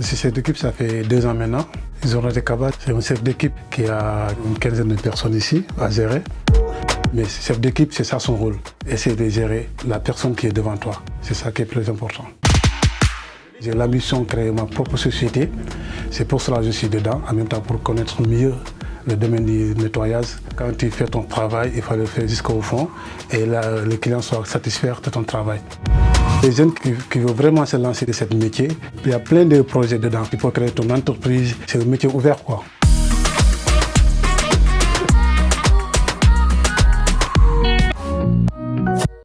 Si cette équipe, ça fait deux ans maintenant. Ils ont capables. C'est un chef d'équipe qui a une quinzaine de personnes ici à gérer. Mais chef d'équipe, c'est ça son rôle. Essayer de gérer la personne qui est devant toi. C'est ça qui est plus important. J'ai l'ambition de créer ma propre société. C'est pour cela que je suis dedans, en même temps pour connaître mieux le domaine du nettoyage. Quand tu fais ton travail, il faut le faire jusqu'au fond et là, les clients soient satisfaits de ton travail. Les jeunes qui, veulent vraiment se lancer dans ce métier, il y a plein de projets dedans. Il faut créer ton entreprise, c'est un métier ouvert quoi.